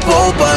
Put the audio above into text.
It's